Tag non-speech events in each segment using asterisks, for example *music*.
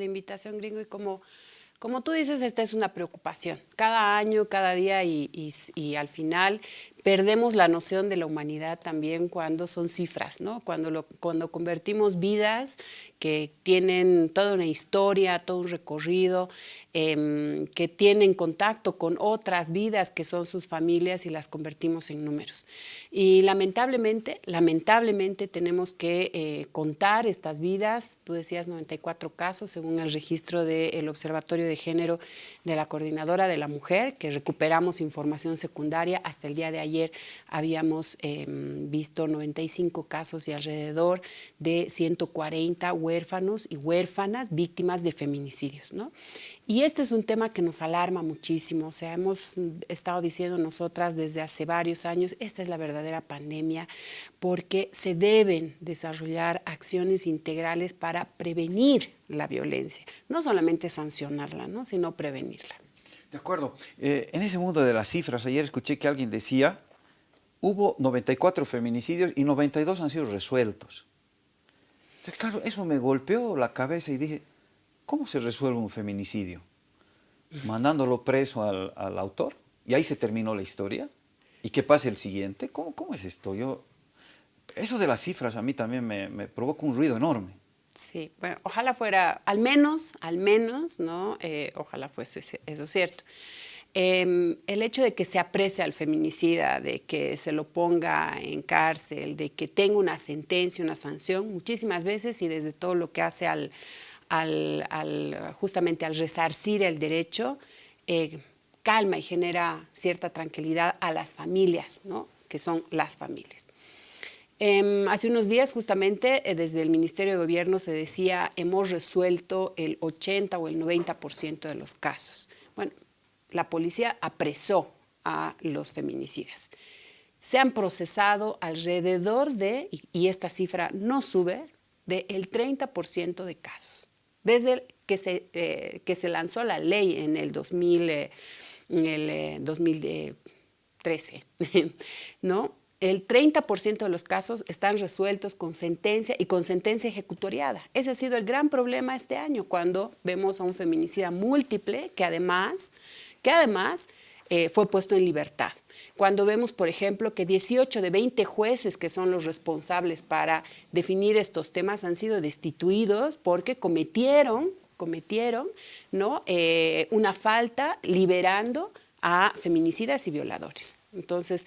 la invitación, Gringo, y como como tú dices, esta es una preocupación. Cada año, cada día y, y, al final perdemos la noción de la humanidad también cuando son cifras, ¿no? Cuando, lo, cuando convertimos vidas que tienen toda una historia, todo un recorrido, eh, que tienen contacto con otras vidas que son sus familias y las convertimos en números. Y lamentablemente, lamentablemente tenemos que eh, contar estas vidas, tú decías 94 casos según el registro del Observatorio de Género de la Coordinadora de la Mujer, que recuperamos información secundaria, hasta el día de ayer habíamos eh, visto 95 casos y alrededor de 140 huérfanos y huérfanas víctimas de feminicidios. ¿no? Y este es un tema que nos alarma muchísimo, o sea, hemos estado diciendo nosotras desde hace varios años, esta es la verdadera pandemia, porque se deben desarrollar acciones integrales para prevenir la violencia, no solamente sancionarla, ¿no? sino prevenirla. De acuerdo. Eh, en ese mundo de las cifras, ayer escuché que alguien decía, hubo 94 feminicidios y 92 han sido resueltos. Entonces, claro, eso me golpeó la cabeza y dije, ¿Cómo se resuelve un feminicidio? ¿Mandándolo preso al, autor? ¿Y ahí se terminó la historia? ¿Y qué pasa el siguiente? ¿Cómo, cómo es esto? Yo, eso de las cifras a mí también me, provoca un ruido enorme. Sí, bueno, ojalá fuera, al menos, al menos, ¿no? Eh, ojalá fuese eso cierto. Em, el hecho de que se aprecie al feminicida, de que se lo ponga en cárcel, de que tenga una sentencia, una sanción, muchísimas veces y desde todo lo que hace al, al, justamente al resarcir el derecho, eh, calma y genera cierta tranquilidad a las familias, ¿no? que son las familias. Em, hace unos días justamente eh, desde el Ministerio de Gobierno se decía hemos resuelto el 80 o el 90% de los casos. Bueno, la policía apresó a los feminicidas. Se han procesado alrededor de, y, esta cifra no sube, del 30% de casos. Desde que se, eh, que se lanzó la ley en el, 2000, eh, en el 2013, eh, *laughs* ¿no? El 30% de los casos están resueltos con sentencia y con sentencia ejecutoriada. Ese ha sido el gran problema este año, cuando vemos a un feminicida múltiple que además, que además eh, fue puesto en libertad. Cuando vemos, por ejemplo, que 18 de 20 jueces que son los responsables para definir estos temas han sido destituidos porque cometieron, cometieron ¿no? Eh, una falta liberando a feminicidas y violadores. Entonces,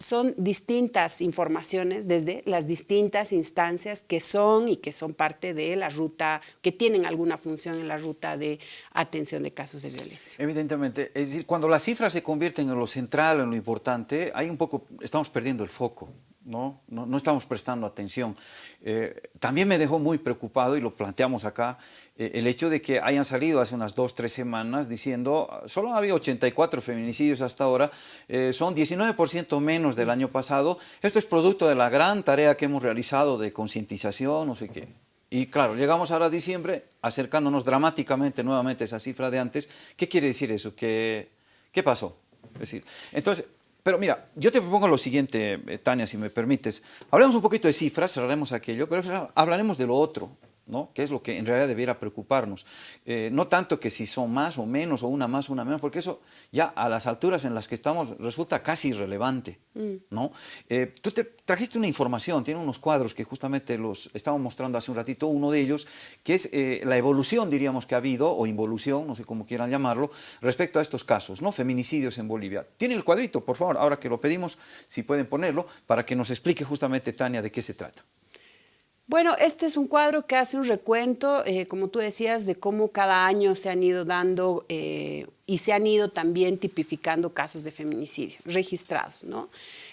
son distintas informaciones desde las distintas instancias que son y que son parte de la ruta, que tienen alguna función en la ruta de atención de casos de violencia. Evidentemente, es decir, cuando las cifras se convierten en lo central, en lo importante, hay un poco, estamos perdiendo el foco. ¿No? No, estamos prestando atención. Eh, también me dejó muy preocupado, y lo planteamos acá, eh, el hecho de que hayan salido hace unas dos, tres semanas diciendo, solo había 84 feminicidios hasta ahora, eh, son 19% menos del año pasado. Esto es producto de la gran tarea que hemos realizado de concientización, no sé qué. Y claro, llegamos ahora a diciembre, acercándonos dramáticamente nuevamente a esa cifra de antes. ¿Qué quiere decir eso? ¿Qué, qué pasó? Es decir, entonces, pero mira, yo te propongo lo siguiente, eh, Tania, si me permites. Hablemos un poquito de cifras, cerraremos aquello, pero hablaremos de lo otro, ¿no? que es lo que en realidad debiera preocuparnos. Eh, no tanto que si son más o menos, o una más o una menos, porque eso ya a las alturas en las que estamos resulta casi irrelevante. Mm. ¿no? Eh, tú te trajiste una información, tiene unos cuadros que justamente los estamos mostrando hace un ratito, uno de ellos, que es eh, la evolución, diríamos, que ha habido, o involución, no sé cómo quieran llamarlo, respecto a estos casos, ¿no? feminicidios en Bolivia. Tiene el cuadrito, por favor, ahora que lo pedimos, si pueden ponerlo, para que nos explique justamente, Tania, de qué se trata. Bueno, este es un cuadro que hace un recuento, eh, como tú decías, de cómo cada año se han ido dando eh, y se han ido también tipificando casos de feminicidio registrados, ¿no?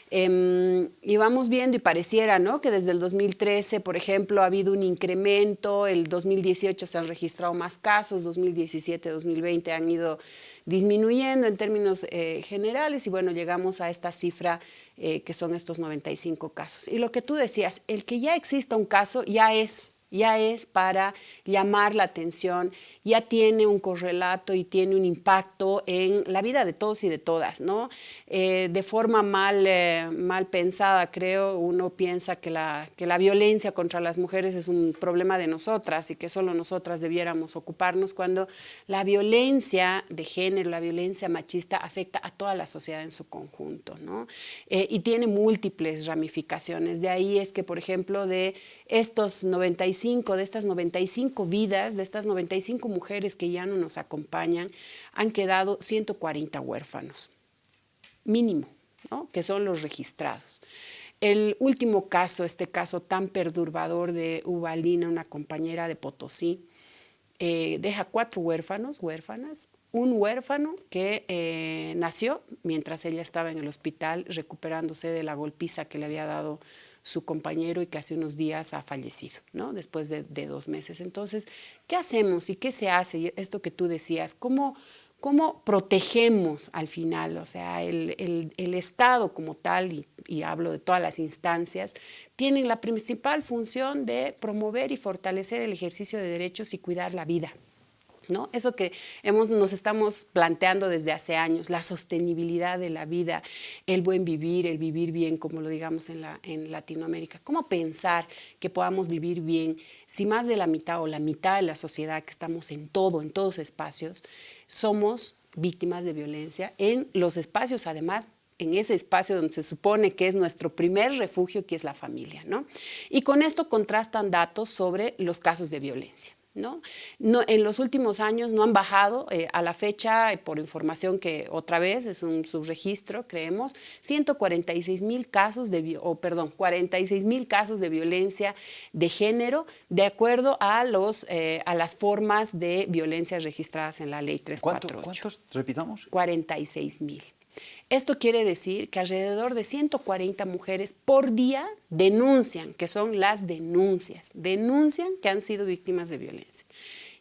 Em, y vamos viendo y pareciera ¿no? que desde el 2013, por ejemplo, ha habido un incremento, el 2018 se han registrado más casos, 2017, 2020 han ido disminuyendo en términos eh, generales y bueno, llegamos a esta cifra eh, que son estos 95 casos. Y lo que tú decías, el que ya exista un caso ya es ya es para llamar la atención, ya tiene un correlato y tiene un impacto en la vida de todos y de todas, ¿no? Eh, de forma mal, eh, mal pensada, creo, uno piensa que la, que la violencia contra las mujeres es un problema de nosotras y que solo nosotras debiéramos ocuparnos, cuando la violencia de género, la violencia machista afecta a toda la sociedad en su conjunto, ¿no? Eh, y tiene múltiples ramificaciones. De ahí es que, por ejemplo, de estos 95, de estas 95 vidas, de estas 95 mujeres que ya no nos acompañan, han quedado 140 huérfanos, mínimo, que son los registrados. El último caso, este caso tan perturbador de Ubalina, una compañera de Potosí, eh, deja cuatro huérfanos, huérfanas, un huérfano que eh, nació mientras ella estaba en el hospital recuperándose de la golpiza que le había dado su compañero y que hace unos días ha fallecido, ¿no? después de, dos meses. Entonces, ¿qué hacemos y qué se hace? Esto que tú decías, ¿cómo, cómo protegemos al final? O sea, el, Estado como tal, y, y, hablo de todas las instancias, tienen la principal función de promover y fortalecer el ejercicio de derechos y cuidar la vida. ¿No? Eso que hemos, nos estamos planteando desde hace años, la sostenibilidad de la vida, el buen vivir, el vivir bien, como lo digamos en, la, en Latinoamérica. ¿Cómo pensar que podamos vivir bien si más de la mitad o la mitad de la sociedad que estamos en todo, en todos espacios, somos víctimas de violencia en los espacios, además, en ese espacio donde se supone que es nuestro primer refugio, que es la familia. ¿no? Y con esto contrastan datos sobre los casos de violencia. ¿No? en los últimos años no han bajado, eh, a la fecha, eh, por información que otra vez es un subregistro, creemos, 146 mil casos de, o perdón, 46 mil casos de violencia de género de acuerdo a, los, eh, a las formas de violencia registradas en la ley 348. ¿Cuántos, repitamos? 46 mil. Esto quiere decir que alrededor de 140 mujeres por día denuncian, que son las denuncias, denuncian que han sido víctimas de violencia.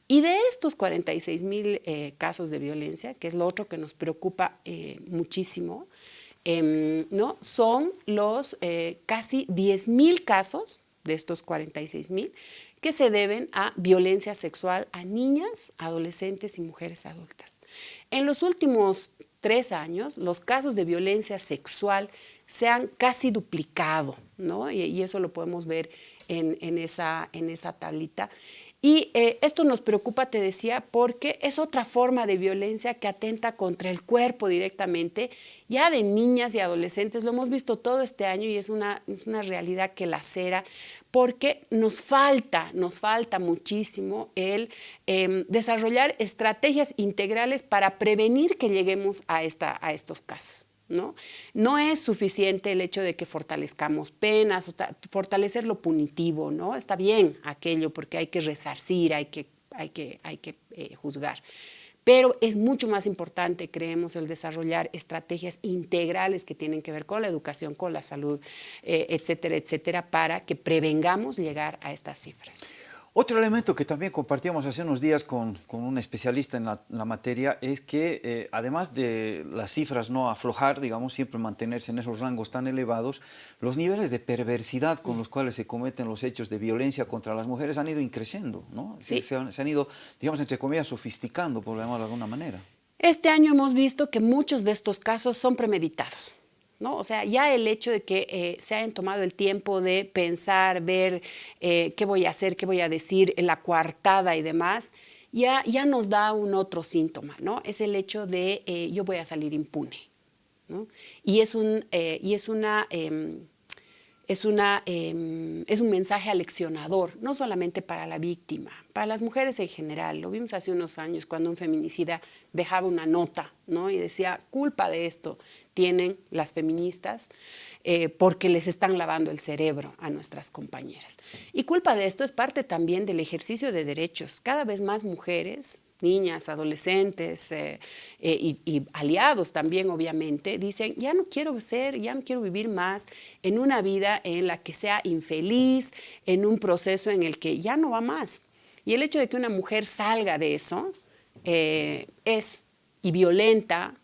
Y de estos 46 mil eh, casos de violencia, que es lo otro que nos preocupa eh, muchísimo, em, ¿no? son los eh, casi 10 mil casos de estos 46 mil que se deben a violencia sexual a niñas, adolescentes y mujeres adultas. En los últimos tres años, los casos de violencia sexual se han casi duplicado, ¿no? Y, eso lo podemos ver en, esa, en esa tablita. Y eh, esto nos preocupa, te decía, porque es otra forma de violencia que atenta contra el cuerpo directamente, ya de niñas y adolescentes. Lo hemos visto todo este año y es una, una realidad que lacera, porque nos falta, nos falta muchísimo el em, desarrollar estrategias integrales para prevenir que lleguemos a, esta, a estos casos. ¿no? No es suficiente el hecho de que fortalezcamos penas, fortalecer lo punitivo, ¿no? Está bien aquello porque hay que resarcir, hay que, hay que, hay que eh, juzgar. Pero es mucho más importante, creemos, el desarrollar estrategias integrales que tienen que ver con la educación, con la salud, eh, etcétera, etcétera, para que prevengamos llegar a estas cifras. Otro elemento que también compartíamos hace unos días con, un especialista en la, materia es que eh, además de las cifras no aflojar, digamos, siempre mantenerse en esos rangos tan elevados, los niveles de perversidad con los cuales se cometen los hechos de violencia contra las mujeres han ido increciendo, ¿no? Se, se, han, ido, digamos, entre comillas, sofisticando, por llamarlo de alguna manera. Este año hemos visto que muchos de estos casos son premeditados. ¿No? O sea, ya el hecho de que eh, se hayan tomado el tiempo de pensar, ver eh, qué voy a hacer, qué voy a decir, la coartada y demás, ya, ya nos da un otro síntoma, ¿no? Es el hecho de eh, yo voy a salir impune, ¿no? Y es, un, y es una... Em, es, una, em, es un mensaje aleccionador, no solamente para la víctima, para las mujeres en general. Lo vimos hace unos años cuando un feminicida dejaba una nota ¿no? y decía, culpa de esto tienen las feministas eh, porque les están lavando el cerebro a nuestras compañeras. Y culpa de esto es parte también del ejercicio de derechos. Cada vez más mujeres niñas, adolescentes eh, eh, y, aliados también, obviamente, dicen, ya no quiero ser, ya no quiero vivir más en una vida en la que sea infeliz, en un proceso en el que ya no va más. Y el hecho de que una mujer salga de eso eh, es y violenta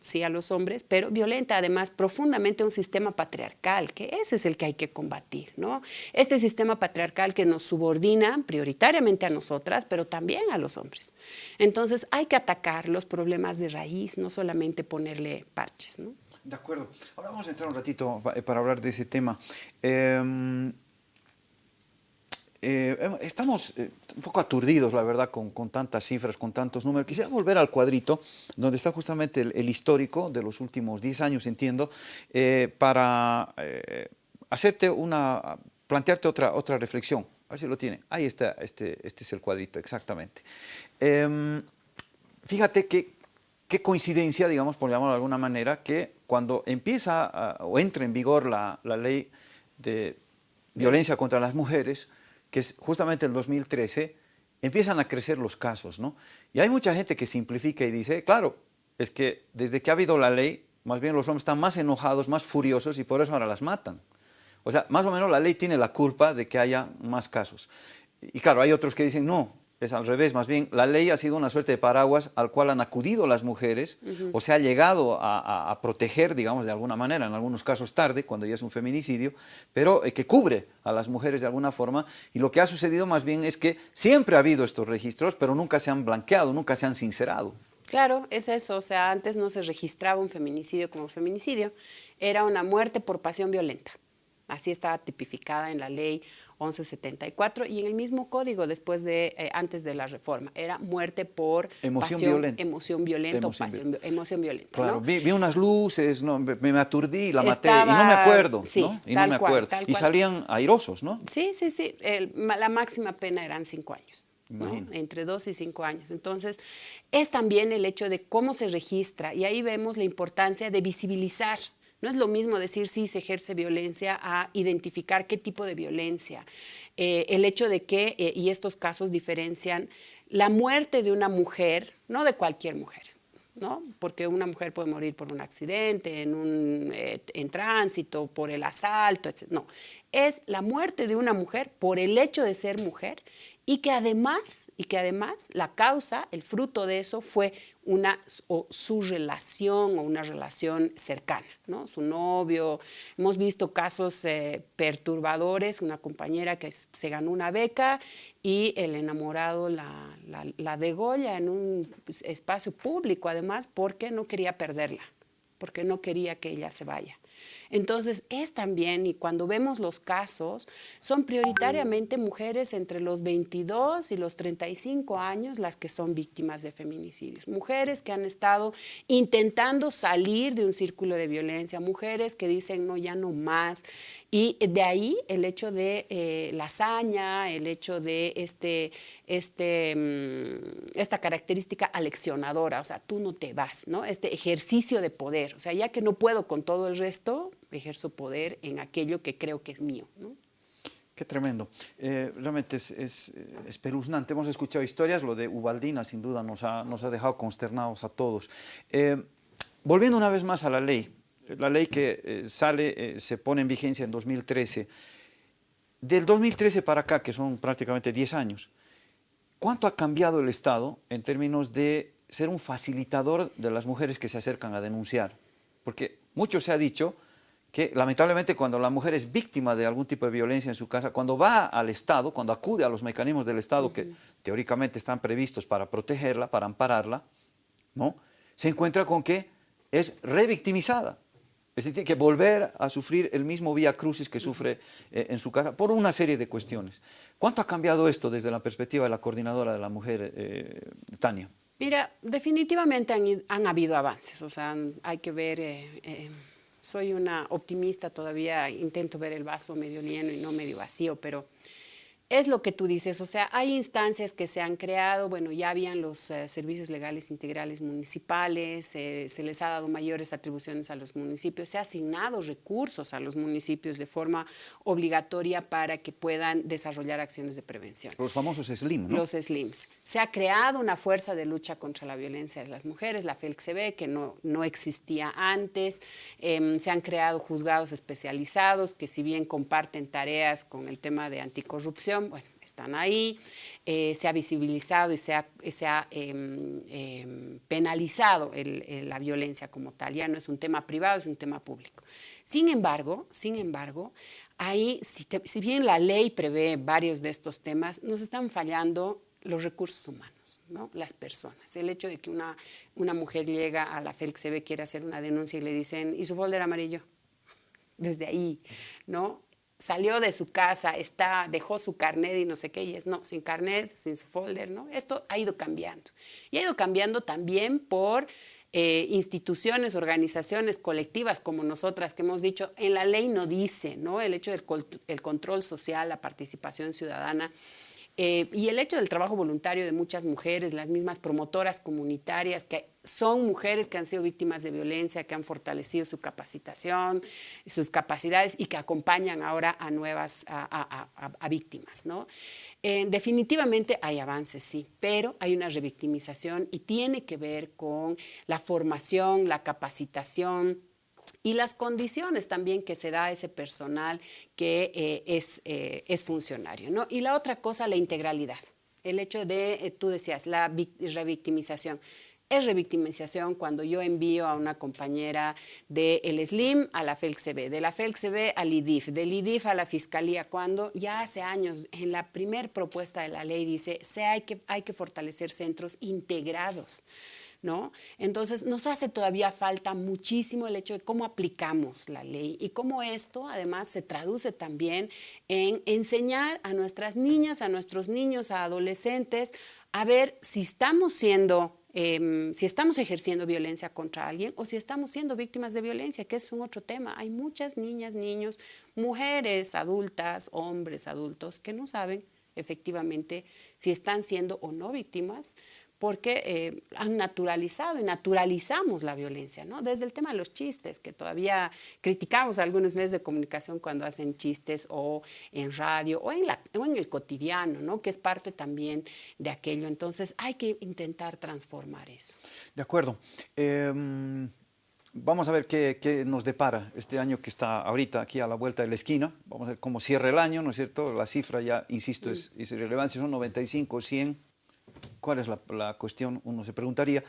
sí a los hombres, pero violenta además profundamente un sistema patriarcal, que ese es el que hay que combatir, ¿no? Este sistema patriarcal que nos subordina prioritariamente a nosotras, pero también a los hombres. Entonces hay que atacar los problemas de raíz, no solamente ponerle parches, ¿no? De acuerdo. Ahora vamos a entrar un ratito para hablar de ese tema. Em, eh, estamos eh, un poco aturdidos, la verdad, con, tantas cifras, con tantos números. Quisiera volver al cuadrito, donde está justamente el, histórico de los últimos 10 años, entiendo, eh, para hacerte una, plantearte otra, otra reflexión. A ver si lo tiene. Ahí está, este, este es el cuadrito, exactamente. Em, fíjate que qué coincidencia, digamos, por llamarlo de alguna manera, que cuando empieza o entra en vigor la, la ley de violencia contra las mujeres, que es justamente el 2013, empiezan a crecer los casos, ¿no? Y hay mucha gente que simplifica y dice, claro, es que desde que ha habido la ley, más bien los hombres están más enojados, más furiosos y por eso ahora las matan. O sea, más o menos la ley tiene la culpa de que haya más casos. Y claro, hay otros que dicen, no, es al revés, más bien la ley ha sido una suerte de paraguas al cual han acudido las mujeres o se ha llegado a, proteger, digamos, de alguna manera, en algunos casos tarde, cuando ya es un feminicidio, pero eh, que cubre a las mujeres de alguna forma y lo que ha sucedido más bien es que siempre ha habido estos registros, pero nunca se han blanqueado, nunca se han sincerado. Claro, es eso, o sea, antes no se registraba un feminicidio como feminicidio, era una muerte por pasión violenta. Así estaba tipificada en la ley 1174 y en el mismo código después de, eh, antes de la reforma. Era muerte por emoción violenta. Emoción violenta emoción, pasión, emoción violenta. Claro, vi, unas luces, no, me, aturdí, la maté y no me acuerdo. Sí, ¿no? Y no me acuerdo. y salían airosos, ¿no? Sí, sí, sí. la máxima pena eran cinco años. entre dos y cinco años. Entonces, es también el hecho de cómo se registra y ahí vemos la importancia de visibilizar no es lo mismo decir si se ejerce violencia a identificar qué tipo de violencia. Eh, el hecho de que, eh, y estos casos diferencian, la muerte de una mujer, no de cualquier mujer, ¿no? Porque una mujer puede morir por un accidente, en, un, eh, en tránsito, por el asalto, etc. No, es la muerte de una mujer por el hecho de ser mujer y que además, y que además la causa, el fruto de eso fue una o su relación o una relación cercana, ¿no? Su novio, hemos visto casos eh, perturbadores, una compañera que se ganó una beca y el enamorado la, la, la degolla en un espacio público además porque no quería perderla, porque no quería que ella se vaya. Entonces, es también, y cuando vemos los casos, son prioritariamente mujeres entre los 22 y los 35 años las que son víctimas de feminicidios. Mujeres que han estado intentando salir de un círculo de violencia, mujeres que dicen, no, ya no más. Y de ahí el hecho de eh, la hazaña, el hecho de este, este, mm, esta característica aleccionadora, o sea, tú no te vas, ¿no? Este ejercicio de poder, o sea, ya que no puedo con todo el resto, ejerzo poder en aquello que creo que es mío. Qué tremendo. Eh, realmente es, es, espeluznante. Hemos escuchado historias, lo de Ubaldina sin duda nos ha, nos ha dejado consternados a todos. Eh, volviendo una vez más a la ley, la ley que eh, sale, se pone en vigencia en 2013. Del 2013 para acá, que son prácticamente 10 años, ¿cuánto ha cambiado el Estado en términos de ser un facilitador de las mujeres que se acercan a denunciar? Porque mucho se ha dicho, que lamentablemente cuando la mujer es víctima de algún tipo de violencia en su casa, cuando va al Estado, cuando acude a los mecanismos del Estado que teóricamente están previstos para protegerla, para ampararla, ¿no? se encuentra con que es revictimizada. Es decir, tiene que volver a sufrir el mismo vía crucis que sufre eh, en su casa por una serie de cuestiones. ¿Cuánto ha cambiado esto desde la perspectiva de la coordinadora de la mujer, eh, Tania? Mira, definitivamente han, habido avances, o sea, hay que ver... Eh, soy una optimista todavía, intento ver el vaso medio lleno y no medio vacío, pero es lo que tú dices, o sea, hay instancias que se han creado, bueno, ya habían los eh, servicios legales integrales municipales, eh, se les ha dado mayores atribuciones a los municipios, se ha asignado recursos a los municipios de forma obligatoria para que puedan desarrollar acciones de prevención. Los famosos SLIM, ¿no? Los SLIMs. Se ha creado una fuerza de lucha contra la violencia de las mujeres, la FELCB, que no, no existía antes, em, se han creado juzgados especializados que si bien comparten tareas con el tema de anticorrupción, bueno, están ahí, eh, se ha visibilizado y se ha, em, em, penalizado la violencia como tal, ya no es un tema privado, es un tema público. Sin embargo, sin embargo, ahí, si, si bien la ley prevé varios de estos temas, nos están fallando los recursos humanos. ¿no? las personas. El hecho de que una, una mujer llega a la FELCB, quiere hacer una denuncia y le dicen, ¿y su folder amarillo? Desde ahí, ¿no? Salió de su casa, está, dejó su carnet y no sé qué, y es no, sin carnet, sin su folder, ¿no? Esto ha ido cambiando. Y ha ido cambiando también por eh, instituciones, organizaciones colectivas como nosotras que hemos dicho, en la ley no dice, ¿no? El hecho del el control social, la participación ciudadana eh, y el hecho del trabajo voluntario de muchas mujeres, las mismas promotoras comunitarias, que son mujeres que han sido víctimas de violencia, que han fortalecido su capacitación, sus capacidades y que acompañan ahora a nuevas, a, víctimas. ¿no? Eh, definitivamente hay avances, sí, pero hay una revictimización y tiene que ver con la formación, la capacitación, y las condiciones también que se da a ese personal que eh, es, eh, es, funcionario. ¿no? Y la otra cosa, la integralidad. El hecho de, eh, tú decías, la revictimización. Es revictimización cuando yo envío a una compañera del el SLIM a la FELCB, de la FELCB al IDIF, del IDIF a la Fiscalía, cuando ya hace años en la primer propuesta de la ley dice, se hay, que, hay que fortalecer centros integrados. ¿No? Entonces, nos hace todavía falta muchísimo el hecho de cómo aplicamos la ley y cómo esto además se traduce también en enseñar a nuestras niñas, a nuestros niños, a adolescentes, a ver si estamos siendo em, si estamos ejerciendo violencia contra alguien o si estamos siendo víctimas de violencia, que es un otro tema. Hay muchas niñas, niños, mujeres adultas, hombres adultos que no saben efectivamente si están siendo o no víctimas, porque eh, han naturalizado y naturalizamos la violencia, ¿no? Desde el tema de los chistes, que todavía criticamos a algunos medios de comunicación cuando hacen chistes o en radio o en, la, o en el cotidiano, ¿no? Que es parte también de aquello. Entonces hay que intentar transformar eso. De acuerdo. Em, vamos a ver qué, nos depara este año que está ahorita aquí a la vuelta de la esquina. Vamos a ver cómo cierra el año, ¿no es cierto? La cifra ya, insisto, es, es irrelevante, son 95, 100 ¿Cuál es la, cuestión? Uno se preguntaría.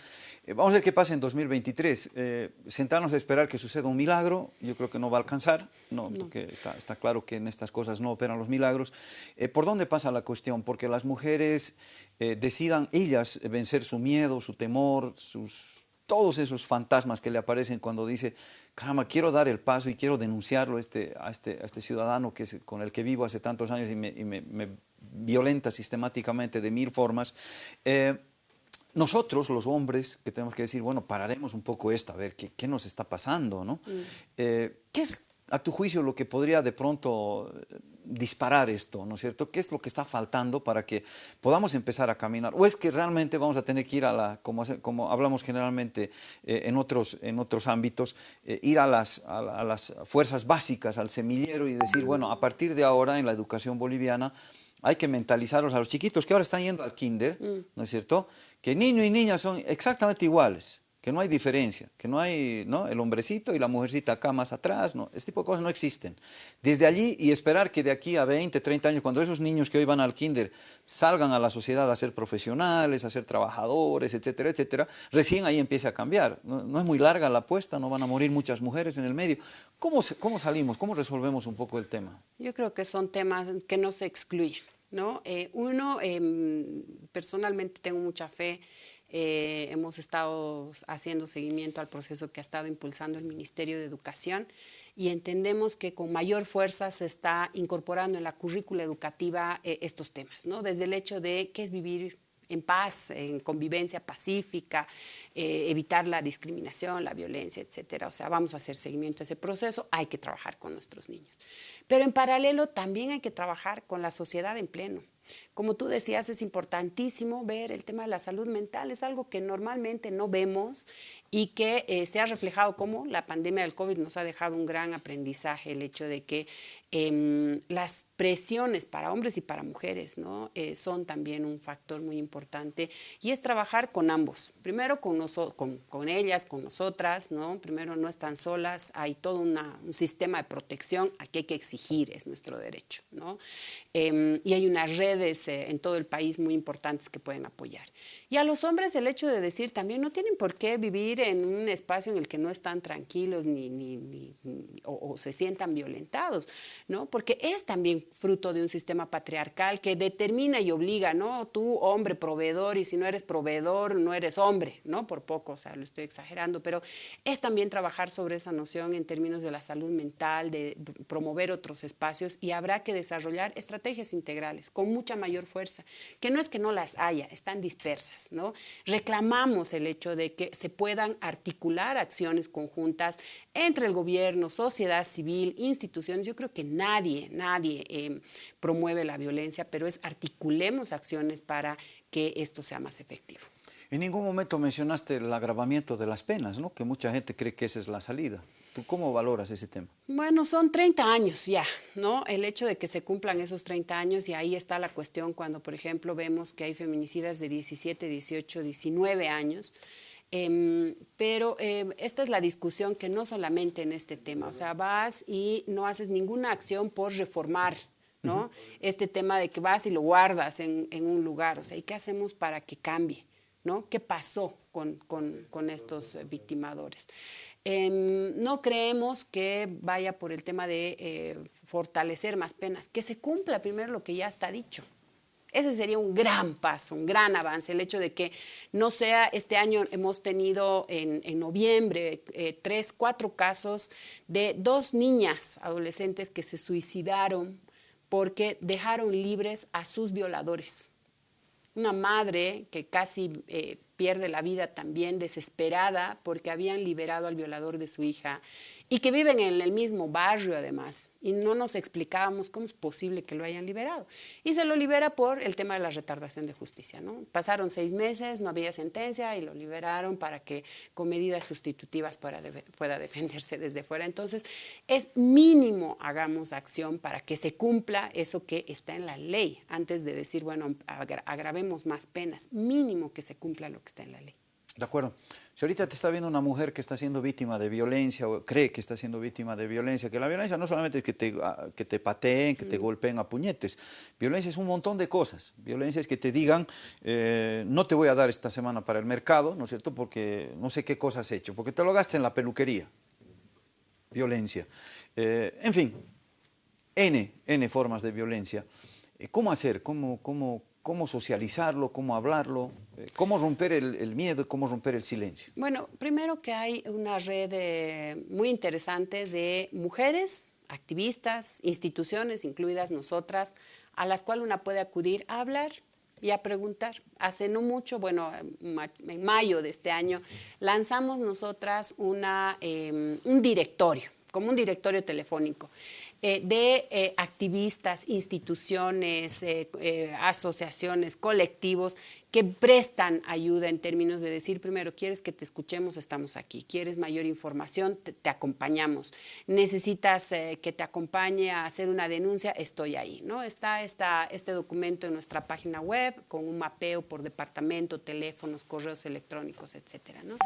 Eh, vamos a ver qué pasa en 2023. Eh, sentarnos a esperar que suceda un milagro, yo creo que no va a alcanzar, no, porque está, claro que en estas cosas no operan los milagros. Eh, ¿Por dónde pasa la cuestión? Porque las mujeres decidan ellas vencer su miedo, su temor, sus, todos esos fantasmas que le aparecen cuando dice, caramba, quiero dar el paso y quiero denunciarlo a este, a este, a este ciudadano que es, con el que vivo hace tantos años y me, y me violenta sistemáticamente de mil formas, eh, nosotros, los hombres, que tenemos que decir, bueno, pararemos un poco esto, a ver qué, qué nos está pasando, ¿no? Mm. Eh, ¿Qué es, a tu juicio, lo que podría de pronto disparar esto, ¿no es cierto? ¿Qué es lo que está faltando para que podamos empezar a caminar? ¿O es que realmente vamos a tener que ir a la, como, como hablamos generalmente eh, en, otros, en otros ámbitos, ir a las, a las fuerzas básicas, al semillero y decir, bueno, a partir de ahora en la educación boliviana, hay que mentalizarlos a los chiquitos que ahora están yendo al kinder, mm. ¿no es cierto? Que niño y niña son exactamente iguales, que no hay diferencia, que no hay ¿no? el hombrecito y la mujercita acá más atrás, no, este tipo de cosas no existen. Desde allí y esperar que de aquí a 20, 30 años, cuando esos niños que hoy van al kinder salgan a la sociedad a ser profesionales, a ser trabajadores, etcétera, etcétera, recién ahí empieza a cambiar. No, es muy larga la apuesta, no van a morir muchas mujeres en el medio. ¿Cómo, cómo salimos? ¿Cómo resolvemos un poco el tema? Yo creo que son temas que no se excluyen. ¿no? Eh, uno, em, personalmente tengo mucha fe eh, hemos estado haciendo seguimiento al proceso que ha estado impulsando el Ministerio de Educación y entendemos que con mayor fuerza se está incorporando en la currícula educativa eh, estos temas, ¿no? Desde el hecho de qué es vivir en paz, en convivencia pacífica, evitar la discriminación, la violencia, etcétera. O sea, vamos a hacer seguimiento a ese proceso, hay que trabajar con nuestros niños. Pero en paralelo también hay que trabajar con la sociedad en pleno. Como tú decías, es importantísimo ver el tema de la salud mental, es algo que normalmente no vemos y que eh, se ha reflejado como la pandemia del COVID nos ha dejado un gran aprendizaje, el hecho de que em, las presiones para hombres y para mujeres ¿no? Eh, son también un factor muy importante y es trabajar con ambos, primero con, con, con ellas, con nosotras, ¿no? primero no están solas, hay todo un sistema de protección, aquí hay que exigir, es nuestro derecho, ¿no? Em, y hay una red redes eh, en todo el país muy importantes que pueden apoyar. Y a los hombres el hecho de decir también no tienen por qué vivir en un espacio en el que no están tranquilos ni, ni, o, se sientan violentados, ¿no? Porque es también fruto de un sistema patriarcal que determina y obliga, ¿no? Tú, hombre, proveedor, y si no eres proveedor, no eres hombre, ¿no? Por poco, o sea, lo estoy exagerando, pero es también trabajar sobre esa noción en términos de la salud mental, de promover otros espacios y habrá que desarrollar estrategias integrales con mucha mayor fuerza, que no es que no las haya, están dispersas, ¿no? Reclamamos el hecho de que se puedan articular acciones conjuntas entre el gobierno, sociedad civil, instituciones. Yo creo que nadie, nadie eh, promueve la violencia, pero es articulemos acciones para que esto sea más efectivo. En ningún momento mencionaste el agravamiento de las penas, ¿no? que mucha gente cree que esa es la salida. ¿Tú cómo valoras ese tema? Bueno, son 30 años ya, ¿no? El hecho de que se cumplan esos 30 años y ahí está la cuestión cuando, por ejemplo, vemos que hay feminicidas de 17, 18, 19 años. Em, pero em, esta es la discusión que no solamente en este tema, o sea, vas y no haces ninguna acción por reformar ¿no? Este tema de que vas y lo guardas en, en, un lugar, o sea, ¿y qué hacemos para que cambie? ¿No? ¿Qué pasó con, con, con estos victimadores? Em, no creemos que vaya por el tema de eh, fortalecer más penas, que se cumpla primero lo que ya está dicho. Ese sería un gran paso, un gran avance, el hecho de que no sea, este año hemos tenido en, en noviembre eh, tres, cuatro casos de dos niñas adolescentes que se suicidaron porque dejaron libres a sus violadores. Una madre que casi eh, pierde la vida también desesperada porque habían liberado al violador de su hija y que viven en el mismo barrio además y no nos explicábamos cómo es posible que lo hayan liberado. Y se lo libera por el tema de la retardación de justicia. ¿no? Pasaron seis meses, no había sentencia y lo liberaron para que con medidas sustitutivas pueda, defenderse desde fuera. Entonces, es mínimo hagamos acción para que se cumpla eso que está en la ley, antes de decir, bueno, agravemos más penas, mínimo que se cumpla lo que está en la ley. De acuerdo. Si ahorita te está viendo una mujer que está siendo víctima de violencia o cree que está siendo víctima de violencia, que la violencia no solamente es que te, ah, que te pateen, que te mm. golpeen a puñetes, violencia es un montón de cosas. Violencia es que te digan, eh, no te voy a dar esta semana para el mercado, ¿no es cierto?, porque no sé qué cosas has hecho, porque te lo gastas en la peluquería. Violencia. Eh, en fin, N, N formas de violencia. Eh, ¿Cómo hacer? ¿Cómo, cómo, cómo socializarlo, cómo hablarlo, cómo romper el, miedo y cómo romper el silencio. Bueno, primero que hay una red eh, muy interesante de mujeres, activistas, instituciones, incluidas nosotras, a las cuales una puede acudir a hablar y a preguntar. Hace no mucho, bueno, en mayo de este año, lanzamos nosotras una, em, un directorio, como un directorio telefónico. Eh, de eh, activistas, instituciones, asociaciones, colectivos que prestan ayuda en términos de decir, primero, quieres que te escuchemos, estamos aquí, quieres mayor información, te, acompañamos, necesitas eh, que te acompañe a hacer una denuncia, estoy ahí, ¿no? Está este documento en nuestra página web con un mapeo por departamento, teléfonos, correos electrónicos, etcétera, ¿no?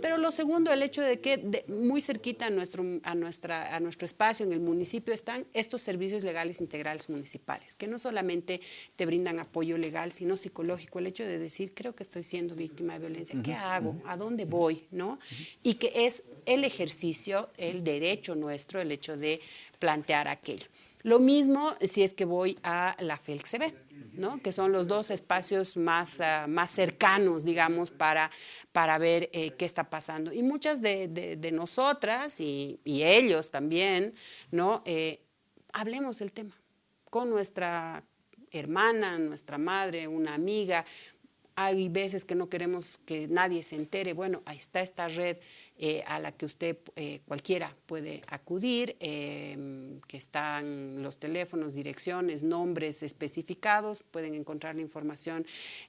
Pero lo segundo, el hecho de que muy cerquita a nuestro, a, nuestra, a nuestro espacio, en el municipio, están estos servicios legales integrales municipales, que no solamente te brindan apoyo legal, sino psicológico, el hecho de decir, creo que estoy siendo víctima de violencia, ¿qué hago? ¿A dónde voy? ¿No? Y que es el ejercicio, el derecho nuestro, el hecho de plantear aquello. Lo mismo si es que voy a la FELCB, ¿no? que son los dos espacios más, uh, más cercanos, digamos, para, para ver eh, qué está pasando. Y muchas de, de, de nosotras y, y, ellos también, ¿no? Eh, hablemos del tema con nuestra hermana, nuestra madre, una amiga, hay veces que no queremos que nadie se entere. Bueno, ahí está esta red eh, a la que usted eh, cualquiera puede acudir, em, que están los teléfonos, direcciones, nombres especificados, pueden encontrar la información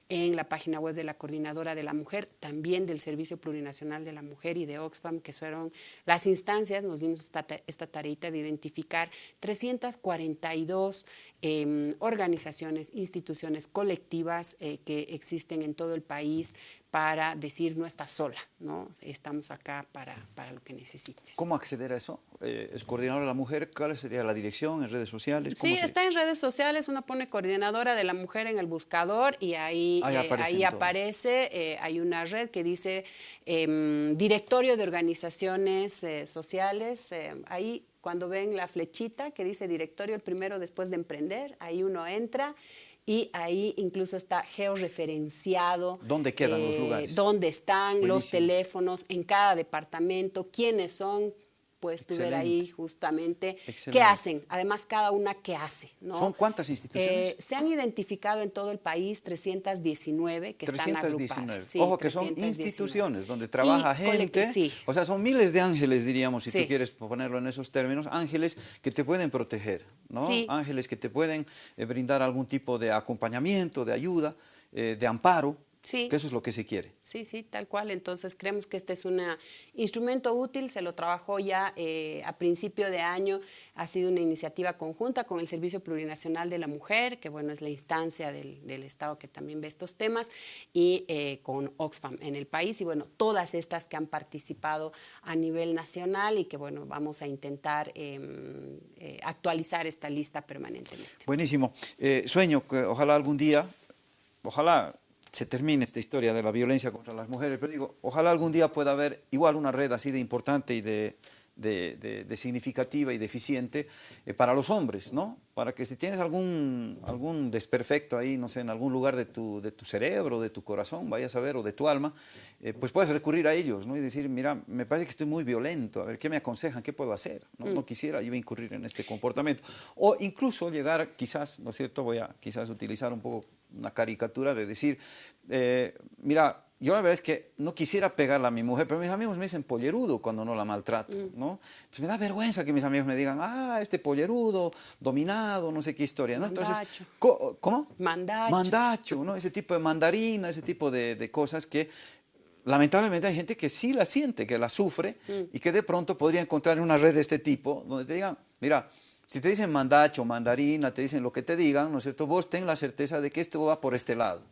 en la página web de la Coordinadora de la Mujer, también del Servicio Plurinacional de la Mujer y de Oxfam, que fueron las instancias, nos dimos esta, esta de identificar 342 em, organizaciones, instituciones colectivas eh, que existen en todo el país para decir no está sola, ¿no? estamos acá para, para lo que necesites. ¿Cómo acceder a eso? Eh, ¿Es coordinadora de la mujer? ¿Cuál sería la dirección en redes sociales? Sí, está en redes sociales, uno pone coordinadora de la mujer en el buscador y ahí, Ahí eh, aparece ahí aparece, hay una red que dice em, Directorio de Organizaciones Sociales, ahí cuando ven la flechita que dice directorio el primero después de emprender, ahí uno entra y ahí incluso está georreferenciado. ¿Dónde quedan los lugares? Dónde están los teléfonos en cada departamento, quiénes son, puedes tú ver ahí Excelente. justamente qué hacen, además cada una qué hace. ¿no? ¿Son cuántas instituciones? Eh, se han identificado en todo el país 319 que están 319. agrupadas. Sí, Ojo que son 319. instituciones donde trabaja Y gente, Sí, o sea, son miles de ángeles, diríamos, si Sí. tú quieres ponerlo en esos términos, ángeles que te pueden proteger, ¿no? Sí. Ángeles que te pueden eh, brindar algún tipo de acompañamiento, de ayuda, eh, de amparo, Sí. que eso es lo que se quiere. Sí, sí, tal cual. Entonces creemos que este es un instrumento útil, se lo trabajó ya eh, a principio de año, ha sido una iniciativa conjunta con el Servicio Plurinacional de la Mujer, que bueno, es la instancia del, del Estado que también ve estos temas, y eh, con Oxfam en el país, y bueno, todas estas que han participado a nivel nacional y que bueno, vamos a intentar eh, eh, actualizar esta lista permanentemente. Buenísimo. Sueño que ojalá algún día, ojalá se termine esta historia de la violencia contra las mujeres, pero digo, ojalá algún día pueda haber igual una red así de importante y de, de- de- de significativa y de eficiente eh, para los hombres, ¿no? Para que si tienes algún, algún desperfecto ahí, no sé, en algún lugar de tu, de tu cerebro, de tu corazón, vayas a ver, o de tu alma, eh, pues puedes recurrir a ellos, ¿no? Y decir, mira, me parece que estoy muy violento, a ver, ¿qué me aconsejan? ¿Qué puedo hacer? No, no quisiera yo incurrir en este comportamiento. O incluso llegar, quizás, ¿no es cierto? Voy a quizás utilizar un poco una caricatura de decir, eh, mira, yo la verdad es que no quisiera pegarle a mi mujer, pero mis amigos me dicen pollerudo cuando no la maltrato, ¿no? Entonces me da vergüenza que mis amigos me digan, ah, este pollerudo, dominado, no sé qué historia, ¿no? Entonces, Mandacho. ¿cómo? Mandacho. Mandacho, ¿no? Ese tipo de mandarina, ese tipo de, de cosas que lamentablemente hay gente que sí la siente, que la sufre y que de pronto podría encontrar una red de este tipo donde te digan, mira, si te dicen mandacho, mandarina, te dicen lo que te digan, ¿no es cierto? Vos ten la certeza de que esto va por este lado,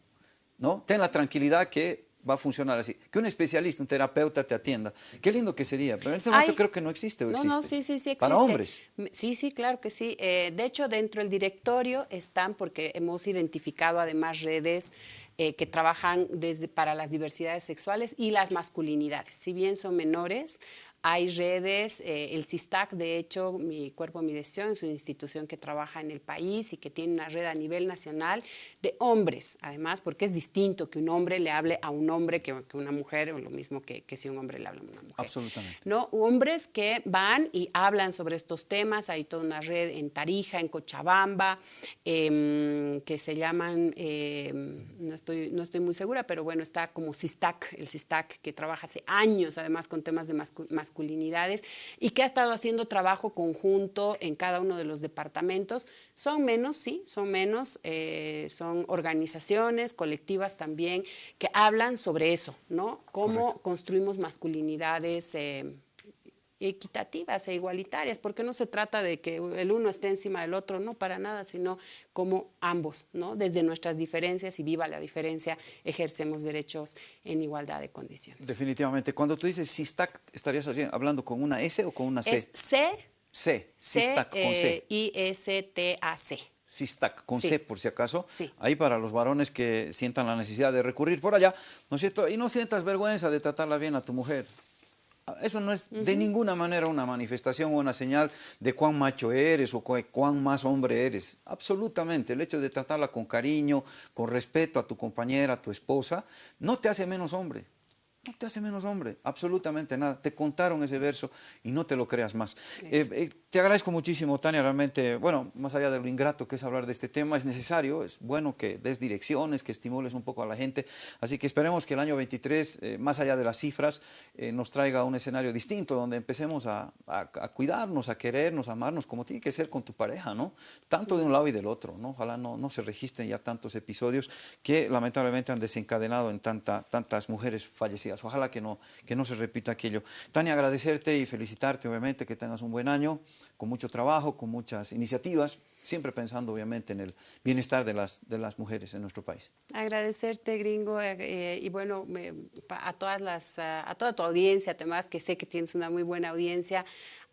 ¿no? Ten la tranquilidad que va a funcionar así. Que un especialista, un terapeuta te atienda. Qué lindo que sería, pero en este momento Ay, creo que no existe o No, existe. no, sí, sí, sí existe. Para hombres. Sí, sí, claro que sí. Eh, de hecho, dentro del directorio están, porque hemos identificado además redes eh, que trabajan desde para las diversidades sexuales y las masculinidades. Si bien son menores, hay redes, eh, el CISTAC, de hecho, Mi Cuerpo, Mi Decisión, es una institución que trabaja en el país y que tiene una red a nivel nacional de hombres, además, porque es distinto que un hombre le hable a un hombre que, que una mujer, o lo mismo que, que si un hombre le habla a una mujer. Absolutamente. ¿no? Hombres que van y hablan sobre estos temas. Hay toda una red en Tarija, en Cochabamba, em, que se llaman, em, no, estoy, no estoy muy segura, pero bueno, está como CISTAC, el CISTAC que trabaja hace años además con temas de mascu- masculinidades y que ha estado haciendo trabajo conjunto en cada uno de los departamentos. Son menos, sí, son menos, eh, son organizaciones, colectivas también, que hablan sobre eso, ¿no? Cómo construimos masculinidades. eh, equitativas e igualitarias, porque no se trata de que el uno esté encima del otro, no para nada, sino como ambos, ¿no? Desde nuestras diferencias y viva la diferencia, ejercemos derechos en igualdad de condiciones. Definitivamente. Cuando tú dices CISTAC, ¿estarías hablando con una S o con una C? Es C, C, C, CISTAC con C. eh, I-S-T-A-C. CISTAC, con Sí. C por si acaso, Sí. ahí para los varones que sientan la necesidad de recurrir por allá, ¿no es cierto? Y no sientas vergüenza de tratarla bien a tu mujer. Eso no es de ninguna manera una manifestación o una señal de cuán macho eres o cu- cuán más hombre eres. Absolutamente. El hecho de tratarla con cariño, con respeto a tu compañera, a tu esposa, no te hace menos hombre. No te hace menos hombre, absolutamente nada. Te contaron ese verso y no te lo creas más. Eh, eh, te agradezco muchísimo, Tania, realmente, bueno, más allá de lo ingrato que es hablar de este tema, es necesario, es bueno que des direcciones, que estimules un poco a la gente. Así que esperemos que el año 23, eh, más allá de las cifras, nos traiga un escenario distinto, donde empecemos a, a- a cuidarnos, a querernos, a amarnos, como tiene que ser con tu pareja, ¿no? Tanto de un lado y del otro, ¿no? Ojalá no, no se registren ya tantos episodios que lamentablemente han desencadenado en tanta, tantas mujeres fallecidas Ojalá que no, que no se repita aquello. Tania, agradecerte y felicitarte, obviamente, que tengas un buen año, con mucho trabajo, con muchas iniciativas, siempre pensando, obviamente, en el bienestar de las, de las mujeres en nuestro país. Agradecerte, gringo, eh, eh, y bueno, a, todas las, a toda tu audiencia, además, que sé que tienes una muy buena audiencia,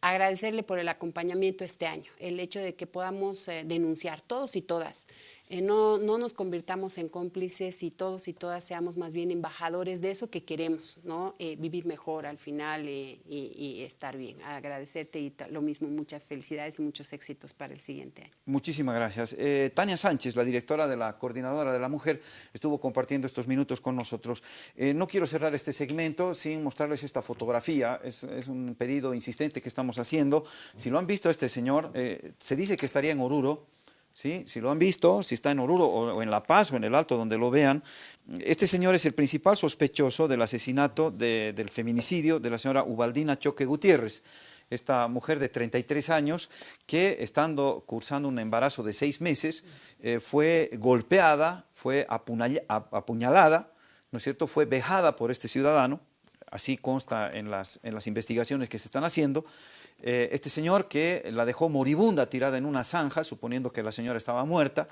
agradecerle por el acompañamiento este año, el hecho de que podamos eh, denunciar todos y todas eh, no, no, nos convirtamos en cómplices y todos y todas seamos más bien embajadores de eso que queremos, ¿no? Eh, vivir mejor al final eh, y, estar bien. Agradecerte y lo mismo, muchas felicidades y muchos éxitos para el siguiente año. Muchísimas gracias. Tania Sánchez, la directora de la Coordinadora de la Mujer, estuvo compartiendo estos minutos con nosotros. no quiero cerrar este segmento sin mostrarles esta fotografía. Es, es, un pedido insistente que estamos haciendo. Si lo han visto este señor, se dice que estaría en Oruro, Si lo han visto, si está en Oruro o en La Paz o en el Alto, donde lo vean, este señor es el principal sospechoso del asesinato, del feminicidio de la señora Ubaldina Choque Gutiérrez esta mujer de 33 años que estando cursando un embarazo de seis meses eh, fue golpeada, fue apuñalada, ¿no es cierto?, fue vejada por este ciudadano, así consta en las investigaciones que se están haciendo, eh, este señor que la dejó moribunda tirada en una zanja, suponiendo que la señora estaba muerta,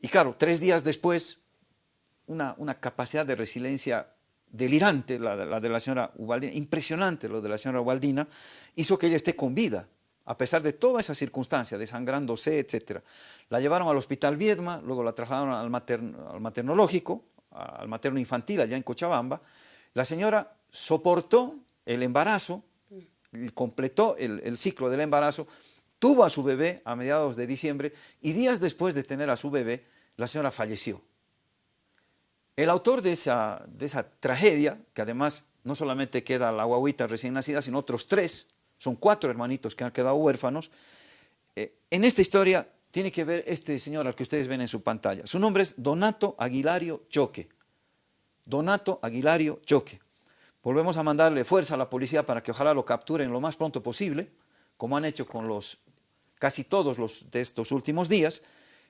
y claro, tres días después, una, una capacidad de resiliencia delirante, la, de la señora Ubaldina, impresionante lo de la señora Ubaldina, hizo que ella esté con vida, a pesar de toda esa circunstancia, desangrándose, etc. La llevaron al hospital Viedma, luego la trasladaron al, al maternológico, al materno infantil allá en Cochabamba. La señora soportó el embarazo, completó el, ciclo del embarazo, tuvo a su bebé a mediados de diciembre y días después de tener a su bebé, la señora falleció. El autor de esa, tragedia, que además no solamente queda la guaguita recién nacida, sino otros tres, son cuatro hermanitos que han quedado huérfanos, eh, en esta historia tiene que ver este señor al que ustedes ven en su pantalla. Su nombre es Donato Aguilario Choque. Donato Aguilario Choque. Volvemos a mandarle fuerza a la policía para que ojalá lo capturen lo más pronto posible, como han hecho con los casi todos los de estos últimos días.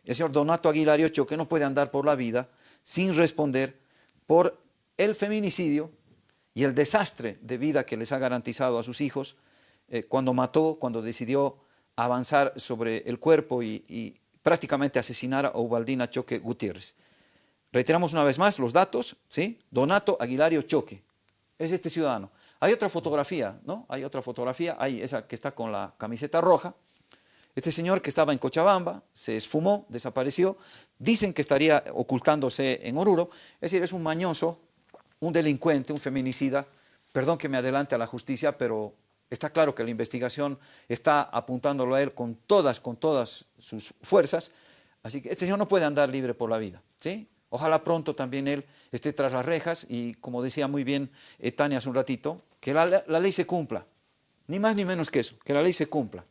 El señor Donato Aguilar Ocho, que no puede andar por la vida sin responder por el feminicidio y el desastre de vida que les ha garantizado a sus hijos eh, cuando mató, cuando decidió avanzar sobre el cuerpo y, y prácticamente asesinar a Ubaldina Choque Gutiérrez. Reiteramos una vez más los datos, ¿sí? Donato Aguilario Choque, es este ciudadano. Hay otra fotografía, ¿no? Hay otra fotografía, hay esa que está con la camiseta roja. Este señor que estaba en Cochabamba, se esfumó, desapareció, dicen que estaría ocultándose en Oruro, es decir, es un mañoso, un delincuente, un feminicida, perdón que me adelante a la justicia, pero está claro que la investigación está apuntándolo a él con todas, con todas sus fuerzas, así que este señor no puede andar libre por la vida, ¿sí? Ojalá pronto también él esté tras las rejas y, como decía muy bien eh, Tania hace un ratito, que la, ley se cumpla. Ni más ni menos que eso, que la ley se cumpla.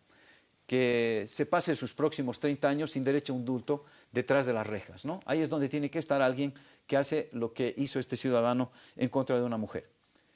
Que se pase sus próximos 30 años sin derecho a un dulto detrás de las rejas. ¿no? Ahí es donde tiene que estar alguien que hace lo que hizo este ciudadano en contra de una mujer.